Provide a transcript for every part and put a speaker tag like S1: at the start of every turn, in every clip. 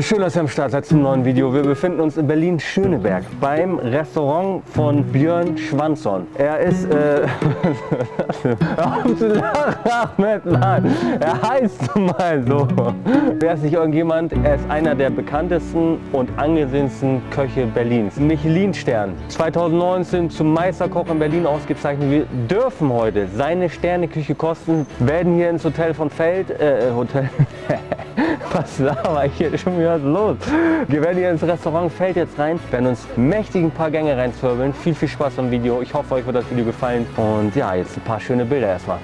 S1: Und schön, dass ihr am Start seid zum neuen Video. Wir befinden uns in Berlin-Schöneberg beim Restaurant von Björn Schwanzon. Er ist, äh, Ahmed. Er heißt mal so. Wer ist nicht irgendjemand? Er ist einer der bekanntesten und angesehensten Köche Berlins. Michelin-Stern. 2019 zum Meisterkoch in Berlin ausgezeichnet. Wir dürfen heute seine Sterneküche kosten, werden hier ins Hotel von Feld, äh, Hotel, was laber ich hier schon wieder los? Wir werden hier ins Restaurant Feld jetzt rein, werden uns mächtig ein paar Gänge reinzwirbeln. Viel, viel Spaß beim Video. Ich hoffe, euch wird das Video gefallen. Und ja, jetzt ein paar schöne Bilder erstmal.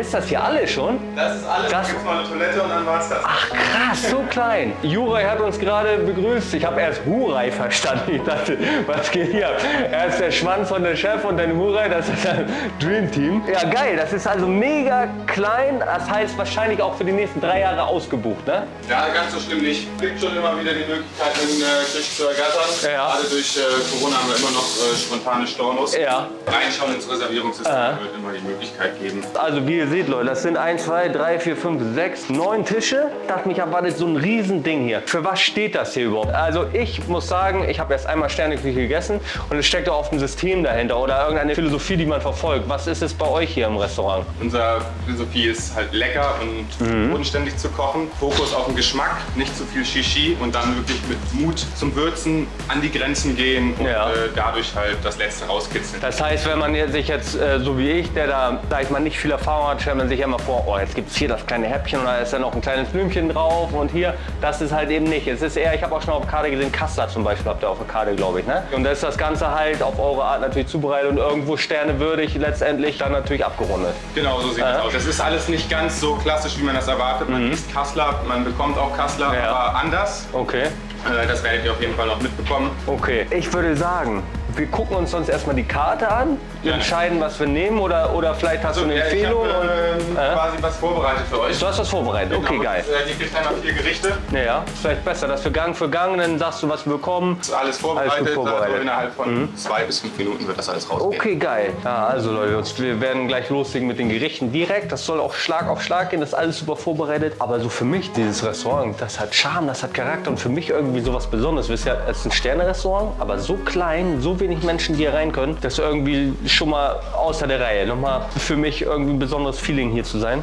S1: Ist das hier alles schon?
S2: Das ist alles.
S1: Das-
S2: Das gibt mal eine Toilette und dann war's das.
S1: Ach krass, so klein. Juraj hat uns gerade begrüßt. Ich habe erst Hurai verstanden. Ich dachte, was geht hier? ab? Er ist der Schwanz von der Chef und dann Hurai, das ist ein Dream Team. Ja geil, das ist also mega klein. Das heißt wahrscheinlich auch für die nächsten drei Jahre ausgebucht, ne?
S2: Ja, ganz so schlimm nicht. Es gibt schon immer wieder die Möglichkeit, in äh, Küche zu ergattern.
S1: Ja.
S2: Gerade durch äh, Corona haben wir immer noch äh, spontane Stornos.
S1: Ja.
S2: Reinschauen ins Reservierungssystem
S1: Aha.
S2: wird immer die Möglichkeit geben.
S1: Also wie ihr seht Leute, das sind 1, 2, 3, 4, 5, 6, 9 Tische. Dachte mich erwartet so ein riesen Ding hier. Für was steht das hier überhaupt? Also ich muss sagen, ich habe erst einmal Sterneküche gegessen und es steckt auch oft ein System dahinter oder irgendeine Philosophie, die man verfolgt. Was ist es bei euch hier im Restaurant?
S2: Unsere Philosophie ist halt lecker und
S1: Mhm.
S2: bodenständig zu kochen. Fokus auf den Geschmack, nicht zu viel Shishi und dann wirklich mit Mut zum Würzen an die Grenzen gehen und
S1: Ja.
S2: äh, dadurch halt das Letzte rauskitzeln.
S1: Das heißt, wenn man sich jetzt, äh, so wie ich, der da, sag ich mal, nicht viel Erfahrung hat, stellt man sich ja immer vor, oh, jetzt gibt es hier das kleine Häppchen und da ist dann noch ein kleines Blümchen drauf und hier, das ist halt eben nicht. Es ist eher, ich habe auch schon auf der Karte gesehen, Kassler zum Beispiel habt ihr auf der Karte, glaube ich, ne? Und da ist das Ganze halt auf eure Art natürlich zubereitet und irgendwo sternewürdig letztendlich dann natürlich abgerundet.
S2: Genau, so sieht es aus. Das ist alles nicht ganz so klassisch, wie man das erwartet. Man isst Kassler, man bekommt auch Kassler,
S1: Mhm. Ja.
S2: aber anders.
S1: Okay.
S2: Äh, Das werdet ihr auf jeden Fall noch mitbekommen.
S1: Okay. Ich würde sagen, wir gucken uns sonst erstmal die Karte an, wir
S2: Gerne.
S1: entscheiden, was wir nehmen oder, oder vielleicht hast du eine
S2: ja, ich
S1: Empfehlung.
S2: habe
S1: und,
S2: ähm,
S1: Äh?
S2: quasi was vorbereitet für euch.
S1: Du hast was vorbereitet, okay,
S2: Genau,
S1: geil.
S2: äh, Die kriegt einmal vier Gerichte.
S1: Ja, ist vielleicht besser, dass wir Gang für Gang, dann sagst du, was wir bekommen.
S2: Ist alles vorbereitet.
S1: Alles vorbereitet. Mhm.
S2: Also innerhalb von zwei bis fünf Minuten wird das alles rausgehen.
S1: Okay, geil. Ja, also Leute, wir werden gleich loslegen mit den Gerichten direkt. Das soll auch Schlag auf Schlag gehen, das ist alles super vorbereitet. Aber so für mich, dieses Restaurant, das hat Charme, das hat Charakter und für mich irgendwie sowas Besonderes. Wisst ihr, es ist ein Sterne-Restaurant, aber so klein, so wenig Menschen, die hier rein können, das ist irgendwie schon mal außer der Reihe. Nochmal für mich irgendwie ein besonderes Feeling hier zu sein.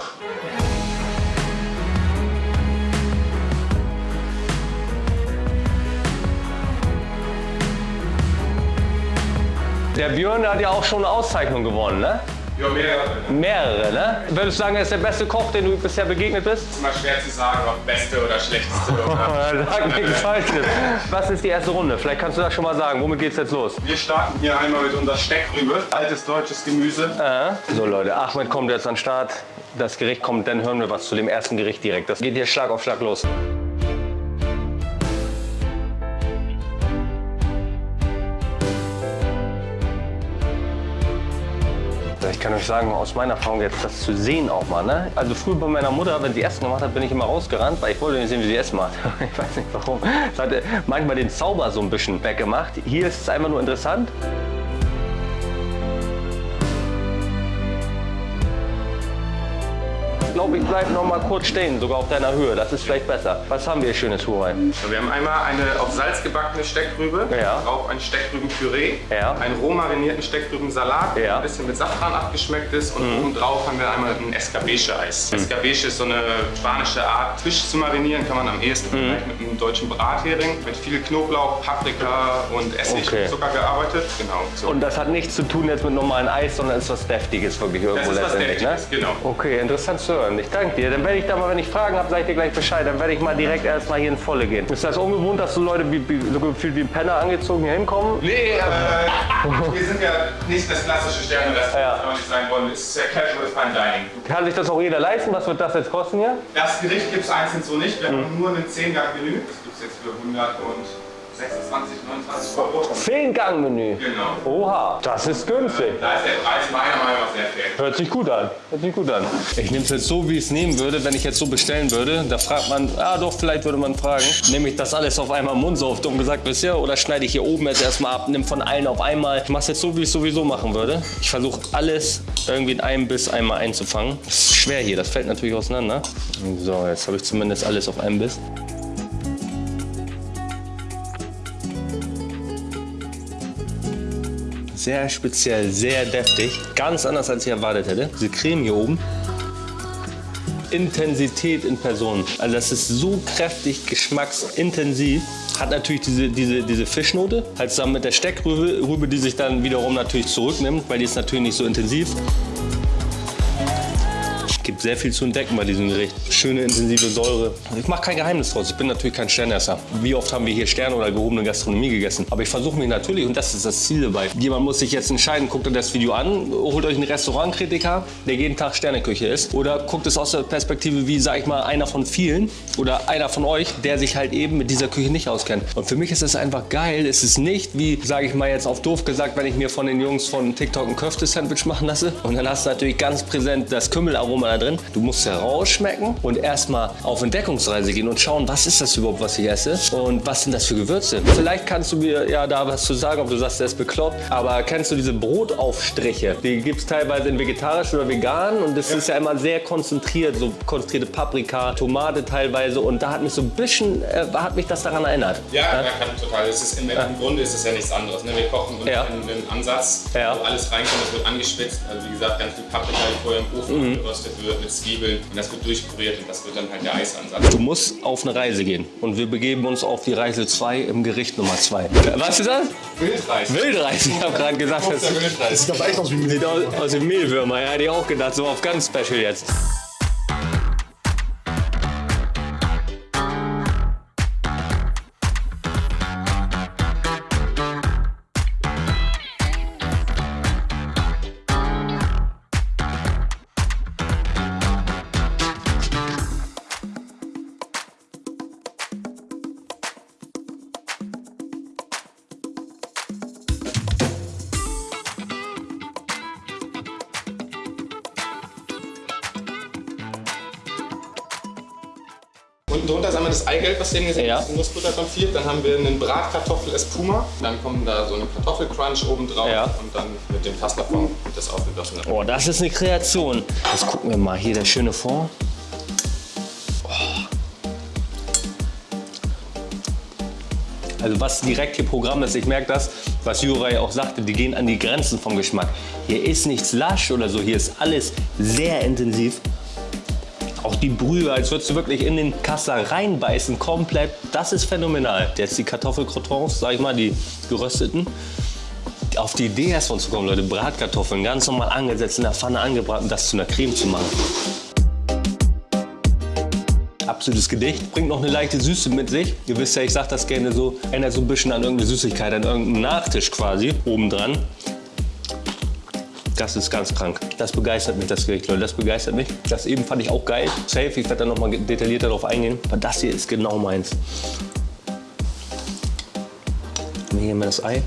S1: Der Björn der hat ja auch schon eine Auszeichnung gewonnen, ne?
S2: Ja, mehrere.
S1: Mehrere, ne? Würdest du sagen, er ist der beste Koch, den du bisher begegnet bist?
S2: Ist immer schwer zu sagen, ob beste oder schlechteste. Oder
S1: Sag nichts Falsches. Was ist die erste Runde? Vielleicht kannst du das schon mal sagen. Womit geht's jetzt los?
S2: Wir starten hier einmal mit unserer Steckrübe. Altes deutsches Gemüse.
S1: Äh? So Leute, Ahmed kommt jetzt an den Start. Das Gericht kommt, dann hören wir was zu dem ersten Gericht direkt. Das geht hier Schlag auf Schlag los. Euch sagen, aus meiner Erfahrung jetzt das zu sehen auch mal. Ne? Also früher bei meiner Mutter, wenn sie Essen gemacht hat, bin ich immer rausgerannt, weil ich wollte nicht sehen, wie sie Essen macht. Ich weiß nicht warum. Das hat manchmal den Zauber so ein bisschen weggemacht. Hier ist es einfach nur interessant. Ich bleibe noch mal kurz stehen, sogar auf deiner Höhe. Das ist vielleicht besser. Was haben wir hier schönes Hurai?
S2: Wir haben einmal eine auf Salz gebackene Steckrübe,
S1: Ja.
S2: drauf ein Steckrübenpüree,
S1: Ja.
S2: einen roh marinierten Steckrübensalat, der
S1: Ja. Mhm.
S2: ein bisschen mit Safran abgeschmeckt ist und oben drauf haben wir einmal ein Escabeche-Eis. Escabeche ist so eine spanische Art, Fisch zu marinieren, kann man am ehesten
S1: Mhm.
S2: mit einem deutschen Brathering, mit viel Knoblauch, Paprika und Essig
S1: Okay.
S2: und Zucker gearbeitet. Genau. So.
S1: Und das hat nichts zu tun jetzt mit normalen Eis, sondern ist was Deftiges wirklich irgendwo
S2: das ist was
S1: letztendlich, ne?
S2: Deftiges, genau.
S1: Okay, interessant zu hören. Ich danke dir. Dann werde ich da mal, wenn ich Fragen habe, sage ich dir gleich Bescheid. Dann werde ich mal direkt erstmal hier in Volle gehen. Ist das ungewohnt, dass so Leute wie, wie, so gefühlt wie ein Penner angezogen hier hinkommen?
S2: Nee, äh, wir sind ja nicht das klassische Sterne-Restaurant,
S1: Ja.
S2: kann man nicht sein wollen. Es ist sehr casual Fine Dining.
S1: Kann sich das auch jeder leisten? Was wird das jetzt kosten hier?
S2: Das Gericht gibt es einzeln so nicht. Wir
S1: Mhm.
S2: haben nur ein 10-Gang-Menü. Das gibt es jetzt für 110 26, 29 Euro.
S1: Zehn-Gang-Menü.
S2: Genau.
S1: Oha, das ist günstig.
S2: Da ist der Preis meiner Meinung nach sehr fair.
S1: Hört sich gut an. Hört sich gut an. Ich nehme es jetzt so, wie ich es nehmen würde, wenn ich jetzt so bestellen würde. Da fragt man, ah doch, vielleicht würde man fragen, nehme ich das alles auf einmal im Mund, so auf dumm gesagt bisher, oder schneide ich hier oben jetzt erstmal ab, nimm von allen auf einmal. Ich mache es jetzt so, wie ich es sowieso machen würde. Ich versuche alles irgendwie in einem Biss einmal einzufangen. Das ist schwer hier, das fällt natürlich auseinander. So, jetzt habe ich zumindest alles auf einem Biss. Sehr speziell, sehr deftig. Ganz anders, als ich erwartet hätte. Diese Creme hier oben. Intensität in Person. Also das ist so kräftig, geschmacksintensiv. Hat natürlich diese, diese, diese Fischnote, halt zusammen mit der Steckrübe, Rübe, die sich dann wiederum natürlich zurücknimmt, weil die ist natürlich nicht so intensiv. Gibt sehr viel zu entdecken bei diesem Gericht. Schöne intensive Säure. Ich mache kein Geheimnis draus. Ich bin natürlich kein Sternesser. Wie oft haben wir hier Sterne oder gehobene Gastronomie gegessen? Aber ich versuche mich natürlich, und das ist das Ziel dabei. Jemand muss sich jetzt entscheiden, guckt euch das Video an, holt euch einen Restaurantkritiker, der jeden Tag Sterneküche isst. Oder guckt es aus der Perspektive wie, sag ich mal, einer von vielen oder einer von euch, der sich halt eben mit dieser Küche nicht auskennt. Und für mich ist es einfach geil. Es ist nicht wie, sage ich mal jetzt auf doof gesagt, wenn ich mir von den Jungs von TikTok ein Köfte-Sandwich machen lasse. Und dann hast du natürlich ganz präsent das Kümmelaroma da drin. Du musst herausschmecken und erstmal auf Entdeckungsreise gehen und schauen, was ist das überhaupt, was ich esse und was sind das für Gewürze. Vielleicht kannst du mir ja da was zu sagen, ob du sagst, der ist bekloppt, aber kennst du diese Brotaufstriche? Die gibt es teilweise in vegetarisch oder vegan und das ist ja immer sehr konzentriert, so konzentrierte Paprika, Tomate teilweise und da hat mich so ein bisschen, äh, hat mich das daran erinnert.
S2: Ja, ja. kann total. Es ist im, im Grunde ist es ja nichts anderes. Ne? Wir kochen
S1: Ja.
S2: einen, einen Ansatz,
S1: Ja.
S2: wo alles reinkommt, es wird angeschwitzt. Also wie gesagt, ganz viel Paprika, die vorher im Ofen
S1: Mhm.
S2: geröstet wird, mit Zwiebeln und das wird durchpüriert und das wird dann halt der Eisansatz.
S1: Du musst auf eine Reise gehen und wir begeben uns auf die Reise 2 im Gericht Nummer 2. Was ist das?
S2: Wildreis.
S1: Wildreis, ich habe gerade gesagt, das
S2: Der Wildreis.
S3: Sieht aber echt aus wie
S1: sieht aus, dem Mehlwürmer. Ja, hätte ich auch gedacht, so auf ganz special jetzt.
S2: Drunter ist einmal das Eigelb, was ihr eben gesehen
S1: Ja.
S2: habt, Nussbutter konfiert. Dann haben wir einen Bratkartoffel Espuma. Dann kommt da so eine Kartoffelcrunch oben drauf
S1: Ja.
S2: und dann mit dem Pastafond wird das aufgegossen.
S1: Oh, das ist eine Kreation. Jetzt gucken wir mal hier der schöne Fond. Oh. Also was direkt hier Programm ist, ich merke das, was Juraj auch sagte, die gehen an die Grenzen vom Geschmack. Hier ist nichts lasch oder so, hier ist alles sehr intensiv. Die Brühe, als würdest du wirklich in den Kasser reinbeißen, komplett. Das ist phänomenal. Jetzt die Kartoffelcrotons, sag ich mal, die gerösteten. Auf die Idee erstmal zu kommen, Leute, Bratkartoffeln ganz normal angesetzt, in der Pfanne angebraten, das zu einer Creme zu machen. Absolutes Gedicht. Bringt noch eine leichte Süße mit sich. Ihr wisst ja, ich sag das gerne so, erinnert so ein bisschen an irgendeine Süßigkeit, an irgendeinen Nachtisch quasi, obendran. Das ist ganz krank. Das begeistert mich, das Gericht, Leute. Das begeistert mich. Das eben fand ich auch geil. Safe, ich werde da noch mal detaillierter darauf eingehen. Aber das hier ist genau meins. Haben wir das Ei.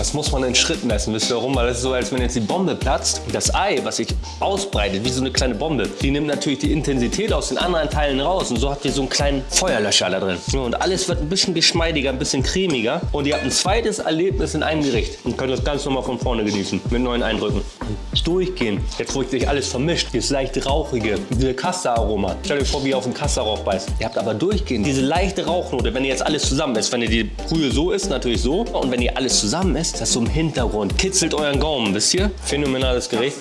S1: Das muss man in Schritten essen, wisst ihr warum? Weil das ist so, als wenn jetzt die Bombe platzt. Das Ei, was sich ausbreitet, wie so eine kleine Bombe, die nimmt natürlich die Intensität aus den anderen Teilen raus. Und so habt ihr so einen kleinen Feuerlöscher da drin. Und alles wird ein bisschen geschmeidiger, ein bisschen cremiger. Und ihr habt ein zweites Erlebnis in einem Gericht. Und könnt das ganz normal von vorne genießen, mit neuen Eindrücken. Durchgehen. Jetzt, wo sich alles vermischt, dieses leicht rauchige, diese Kassa-Aroma. Stellt euch vor, wie ihr auf einen Kassa-Rauch beißt. Ihr habt aber durchgehend diese leichte Rauchnote, wenn ihr jetzt alles zusammen isst. Wenn ihr die Brühe so isst, natürlich so. Und wenn ihr alles zusammen isst, das so im Hintergrund. Kitzelt euren Gaumen, wisst ihr? Phänomenales Gericht.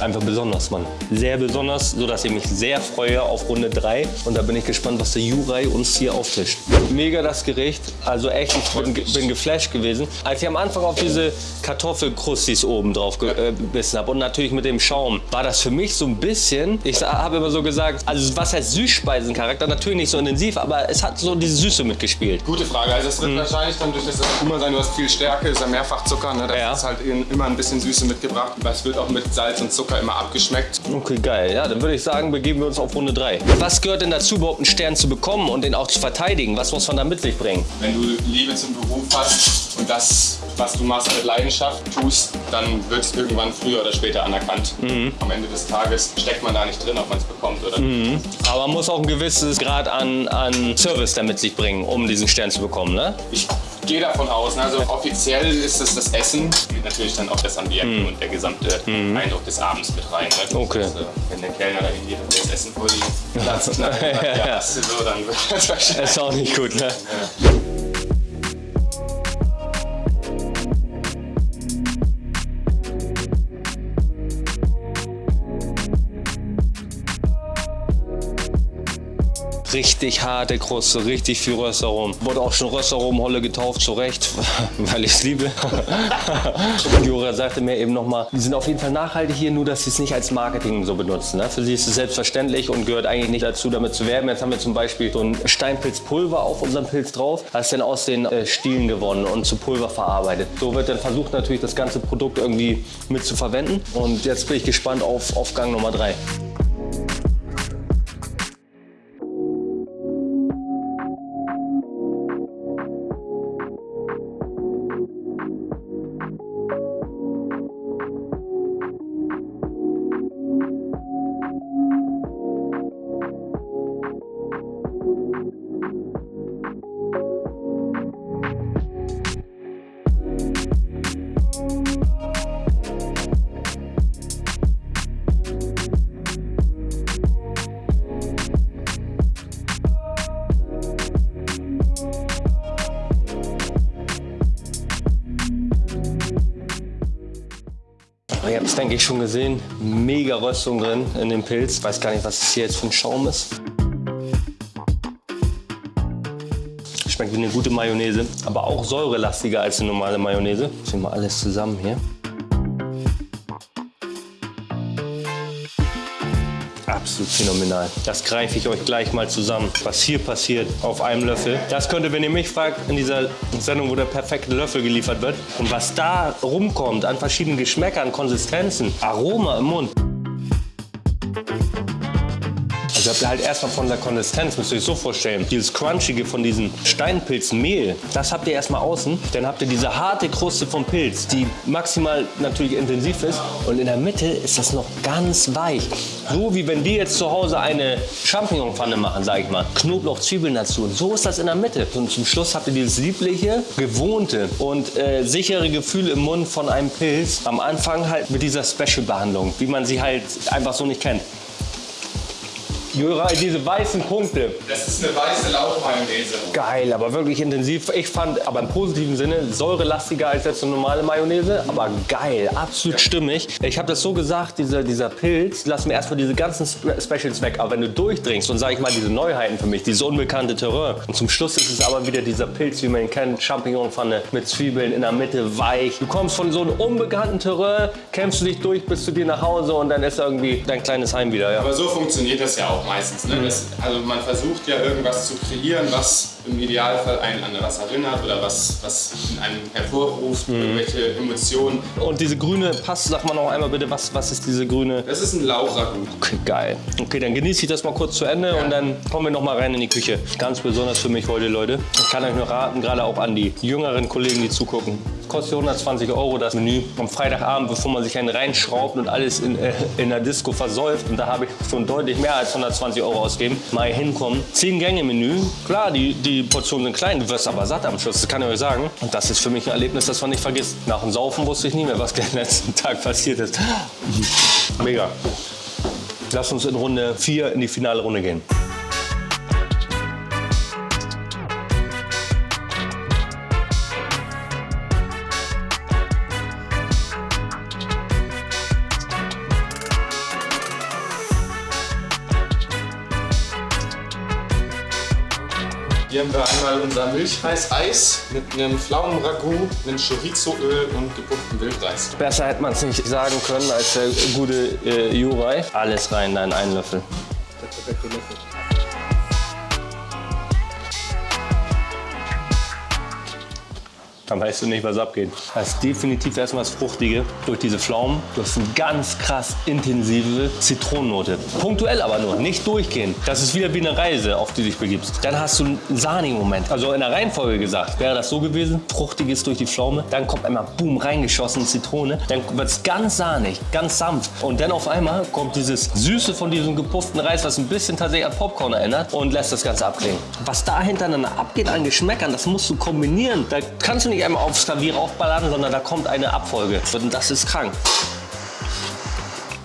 S1: Einfach besonders, Mann. Sehr besonders, sodass ich mich sehr freue auf Runde 3. Und da bin ich gespannt, was der Juraj uns hier auftischt. Mega das Gericht. Also echt, ich bin, bin geflasht gewesen. Als ich am Anfang auf diese Kartoffelkrustis oben drauf gebissen habe und natürlich mit dem Schaum, war das für mich so ein bisschen, ich habe immer so gesagt, also was heißt Süßspeisencharakter? Natürlich nicht so intensiv, aber es hat so diese Süße mitgespielt.
S2: Gute Frage. Also es wird wahrscheinlich dann durch das Espuma sein, du hast viel Stärke, ist ja Mehrfachzucker, ne? das
S1: Ja.
S2: ist halt immer ein bisschen Süße mitgebracht. Es wird auch mit Salz und Zucker Zucker immer abgeschmeckt.
S1: Okay, geil. Ja, dann würde ich sagen, begeben wir uns auf Runde 3. Was gehört denn dazu, überhaupt einen Stern zu bekommen und den auch zu verteidigen? Was muss man da mit sich bringen?
S2: Wenn du Liebe zum Beruf hast und das, was du machst, mit Leidenschaft tust, dann wird es irgendwann früher oder später anerkannt. Am Ende des Tages steckt man da nicht drin, ob man es bekommt oder nicht.
S1: Aber man muss auch ein gewisses Grad an, an Service damit sich bringen, um diesen Stern zu bekommen, ne?
S2: Ich gehe davon aus, ne, also offiziell ist es das Essen, geht natürlich dann auch das Ambiente und der gesamte Eindruck des Abends mit rein. Ne?
S1: Okay.
S2: Das, äh, wenn der Kellner da hingeht und das Essen vor die Platz sagt,
S1: Ja, ja.
S2: ja, hast du so, dann wird das wahrscheinlich.
S1: Ist auch nicht gut, ne? Richtig harte Kruste, richtig viel Röstaromen. Wurde auch schon Röstaromenholle getauft, zu Recht, weil ich es liebe. Und Jura sagte mir eben nochmal, die sind auf jeden Fall nachhaltig hier, nur dass sie es nicht als Marketing so benutzen. Ne? Für sie ist es selbstverständlich und gehört eigentlich nicht dazu, damit zu werben. Jetzt haben wir zum Beispiel so ein Steinpilzpulver auf unserem Pilz drauf. Das ist dann aus den äh, Stielen gewonnen und zu Pulver verarbeitet. So wird dann versucht natürlich das ganze Produkt irgendwie mit zu verwenden. Und jetzt bin ich gespannt auf, auf Gang Nummer 3. es, denke ich, schon gesehen. Mega Röstung drin in dem Pilz. Weiß gar nicht, was das hier jetzt für ein Schaum ist. Schmeckt wie eine gute Mayonnaise, aber auch säurelastiger als eine normale Mayonnaise. Ich mal alles zusammen hier. Absolut phänomenal. Das greife ich euch gleich mal zusammen, was hier passiert auf einem Löffel. Das könnte, wenn ihr mich fragt, in dieser Sendung, wo der perfekte Löffel geliefert wird. Und was da rumkommt an verschiedenen Geschmäckern, Konsistenzen, Aroma im Mund. Ihr halt erstmal von der Konsistenz, müsst ihr euch so vorstellen, dieses Crunchige von diesem Steinpilzmehl, das habt ihr erstmal außen. Dann habt ihr diese harte Kruste vom Pilz, die maximal natürlich intensiv ist. Und in der Mitte ist das noch ganz weich. So wie wenn wir jetzt zu Hause eine Champignonpfanne machen, sag ich mal. Knoblauch, Zwiebeln dazu. Und so ist das in der Mitte. Und zum Schluss habt ihr dieses liebliche, gewohnte und äh, sichere Gefühl im Mund von einem Pilz. Am Anfang halt mit dieser Special-Behandlung, wie man sie halt einfach so nicht kennt. Jura, diese weißen Punkte.
S2: Das ist eine weiße Lauchmayonnaise.
S1: Geil, aber wirklich intensiv. Ich fand, aber im positiven Sinne, säurelastiger als jetzt eine normale Mayonnaise. Aber geil, absolut stimmig. Ich habe das so gesagt, dieser, dieser Pilz, lass mir erstmal diese ganzen Spe- Specials weg. Aber wenn du durchdringst und sag ich mal, diese Neuheiten für mich, dieses unbekannte Terrain. Und zum Schluss ist es aber wieder dieser Pilz, wie man ihn kennt, Champignonpfanne mit Zwiebeln in der Mitte weich. Du kommst von so einem unbekannten Terrain, kämpfst du dich durch bis zu dir nach Hause und dann ist irgendwie dein kleines Heim wieder. Ja.
S2: Aber so funktioniert das ja auch meistens. Ne? Das, also man versucht ja irgendwas zu kreieren, was im Idealfall einen an was erinnert oder was, was in einem hervorruft, irgendwelche Emotionen.
S1: Und diese grüne Paste, sag mal noch einmal bitte, was, was ist diese grüne?
S2: Das ist ein Lauchragout.
S1: Okay, geil. Okay, dann genieße ich das mal kurz zu Ende und dann kommen wir noch mal rein in die Küche. Ganz besonders für mich heute, Leute. Ich kann euch nur raten, gerade auch an die jüngeren Kollegen, die zugucken. Kostet 120 Euro das Menü am Freitagabend, bevor man sich einen reinschraubt und alles in, äh, in der Disco versäuft. Und da habe ich schon deutlich mehr als 120 Euro ausgeben. Mal hinkommen. 10 Gänge Menü. Klar, die, die Portionen sind klein, du wirst aber satt am Schluss, das kann ich euch sagen. Und das ist für mich ein Erlebnis, das man nicht vergisst. Nach dem Saufen wusste ich nie mehr, was den letzten Tag passiert ist. Mega. Lass uns in Runde 4 in die finale Runde gehen.
S2: Einmal unser Milchreis-Eis mit einem Pflaumenragout, einem Chorizoöl und gepufftem Wildreis.
S1: Besser hätte man es nicht sagen können als der gute äh, Juraj. Alles rein, dein einen Löffel. Dann weißt du nicht, was abgeht. Das ist definitiv erstmal das Fruchtige durch diese Pflaumen. Du hast eine ganz krass intensive Zitronennote. Punktuell aber nur, nicht durchgehend. Das ist wieder wie eine Reise, auf die du dich begibst. Dann hast du einen sahnigen Moment. Also in der Reihenfolge gesagt, wäre das so gewesen, fruchtiges durch die Pflaume, dann kommt einmal boom reingeschossen Zitrone, dann wird es ganz sahnig, ganz sanft und dann auf einmal kommt dieses Süße von diesem gepufften Reis, was ein bisschen tatsächlich an Popcorn erinnert und lässt das Ganze abklingen. Was da hintereinander abgeht an Geschmäckern, das musst du kombinieren. Da kannst du nicht einmal aufs Klavier aufballern, sondern da kommt eine Abfolge und das ist krank.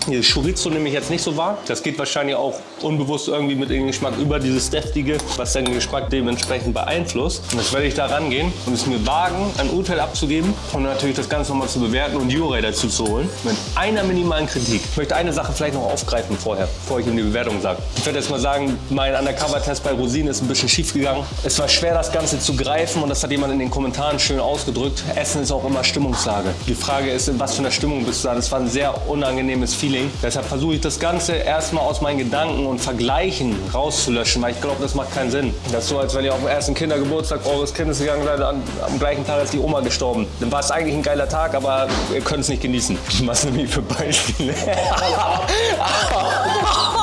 S1: Dieses Chorizo nehme ich jetzt nicht so wahr. Das geht wahrscheinlich auch unbewusst irgendwie mit dem Geschmack über dieses deftige, was den Geschmack dementsprechend beeinflusst. Und jetzt werde ich da rangehen und es mir wagen, ein Urteil abzugeben und natürlich das Ganze nochmal zu bewerten und Jurei dazu zu holen. Mit einer minimalen Kritik. Ich möchte eine Sache vielleicht noch aufgreifen vorher, bevor ich ihm die Bewertung sage. Ich werde jetzt mal sagen, mein Undercover-Test bei Rosinen ist ein bisschen schief gegangen. Es war schwer, das Ganze zu greifen und das hat jemand in den Kommentaren schön ausgedrückt. Essen ist auch immer Stimmungslage. Die Frage ist, in was für einer Stimmung bist du da? Das war ein sehr unangenehmes Feeling. Deshalb versuche ich das Ganze erstmal aus meinen Gedanken und Vergleichen rauszulöschen, weil ich glaube, das macht keinen Sinn. Das ist so, als wenn ihr auf dem ersten Kindergeburtstag eures Kindes gegangen seid, an, am gleichen Tag ist die Oma gestorben. Dann war es eigentlich ein geiler Tag, aber ihr könnt es nicht genießen. Was nämlich für Beispiele?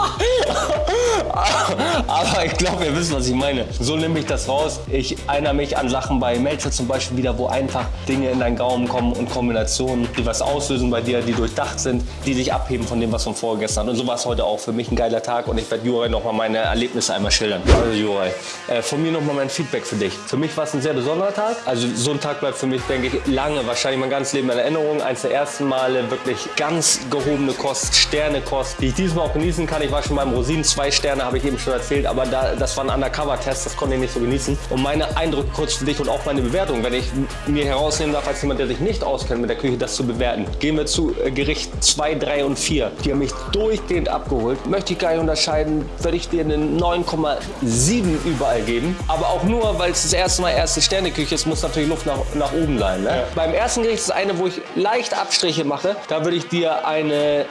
S1: Aber ich glaube, ihr wisst, was ich meine. So nehme ich das raus. Ich erinnere mich an Sachen bei Melzer zum Beispiel wieder, wo einfach Dinge in deinen Gaumen kommen und Kombinationen, die was auslösen bei dir, die durchdacht sind, die sich abheben von dem, was von vorgestern. Und so war es heute auch für mich ein geiler Tag und ich werde Juraj nochmal meine Erlebnisse einmal schildern. Also Juraj, äh, von mir nochmal mein Feedback für dich. Für mich war es ein sehr besonderer Tag. Also so ein Tag bleibt für mich, denke ich, lange, wahrscheinlich mein ganzes Leben in Erinnerung. Eins der ersten Male wirklich ganz gehobene Kost, Sternekost, die ich diesmal auch genießen kann. Ich war schon beim Rosinen, zwei Sterne habe ich eben schon erzählt, aber da, das war ein Undercover-Test, das konnte ich nicht so genießen. Und meine Eindrücke kurz für dich und auch meine Bewertung, wenn ich mir herausnehmen darf, als jemand, der sich nicht auskennt mit der Küche, das zu bewerten. Gehen wir zu äh, Gericht 2, 3 und 4. Die haben mich durchgehend abgeholt. Möchte ich gar nicht unterscheiden, würde ich dir eine 9,7 überall geben. Aber auch nur, weil es das erste Mal erste Sterneküche ist, muss natürlich Luft nach, nach oben sein. Ne? Ja. Beim ersten Gericht ist eine, wo ich leicht Abstriche mache. Da würde ich dir eine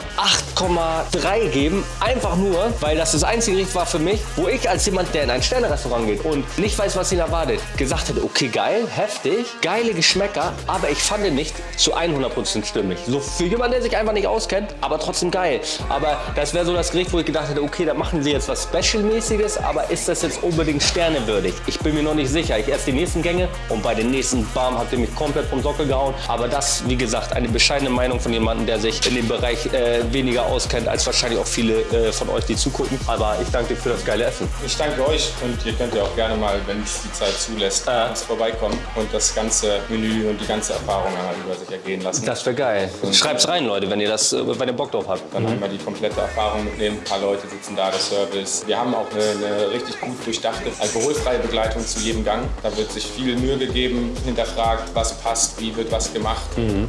S1: 8,3 geben. Einfach nur, weil das das einzige Gericht war für mich, wo ich als jemand, der in ein Sternerestaurant geht und nicht weiß, was ihn erwartet, gesagt hätte, okay, geil, heftig, geile Geschmäcker, aber ich fand ihn nicht zu 100% stimmig. So für jemanden, der sich einfach nicht auskennt, aber trotzdem geil. Aber das wäre so das Gericht, wo ich gedacht hätte, okay, da machen sie jetzt was Special-mäßiges, aber ist das jetzt unbedingt sternewürdig? Ich bin mir noch nicht sicher. Ich esse die nächsten Gänge und bei den nächsten, bam, habt ihr mich komplett vom Sockel gehauen. Aber das, wie gesagt, eine bescheidene Meinung von jemandem, der sich in dem Bereich äh, weniger auskennt, als wahrscheinlich auch viele äh, von euch, die zugucken. Aber ich danke dir für das geile Essen.
S2: Ich danke euch und ihr könnt ja auch gerne mal, wenn es die Zeit zulässt,
S1: Ah.
S2: äh. uns vorbeikommen und das ganze Menü und die ganze Erfahrung einmal über sich ergehen lassen.
S1: Das wäre geil. Schreibt's rein, Leute, wenn ihr das, äh, wenn ihr Bock drauf habt.
S2: dann einmal die komplette Erfahrung mitnehmen. Ein paar Leute sitzen da, der Service. Wir haben auch eine, eine richtig gut durchdachte alkoholfreie Begleitung zu jedem Gang. Da wird sich viel Mühe gegeben, hinterfragt, was passt, wie wird was gemacht.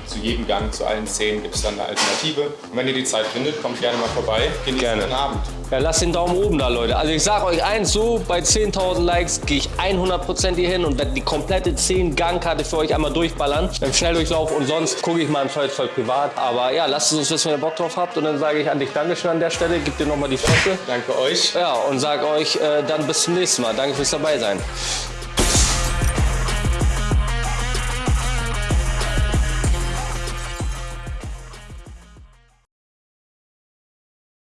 S2: Zu jedem Gang, zu allen Zehn gibt es dann eine Alternative. Und wenn ihr die Zeit findet, kommt gerne mal vorbei. Genießt
S1: Gerne.
S2: den Abend.
S1: Ja, lasst den Daumen oben da, Leute. Also ich sag euch eins, so bei 10.000 Likes gehe ich 100% hier hin und werde die komplette 10-Gang-Karte für euch einmal durchballern. Beim Schnelldurchlauf und sonst gucke ich mal im Zweifelsfall privat. Aber ja, lasst es uns wissen, wenn ihr Bock drauf habt. Und dann sage ich an dich Dankeschön an der Stelle. Gib dir nochmal die Flosse.
S2: Danke euch.
S1: Ja, und sag euch äh, dann bis zum nächsten Mal. Danke fürs dabei sein.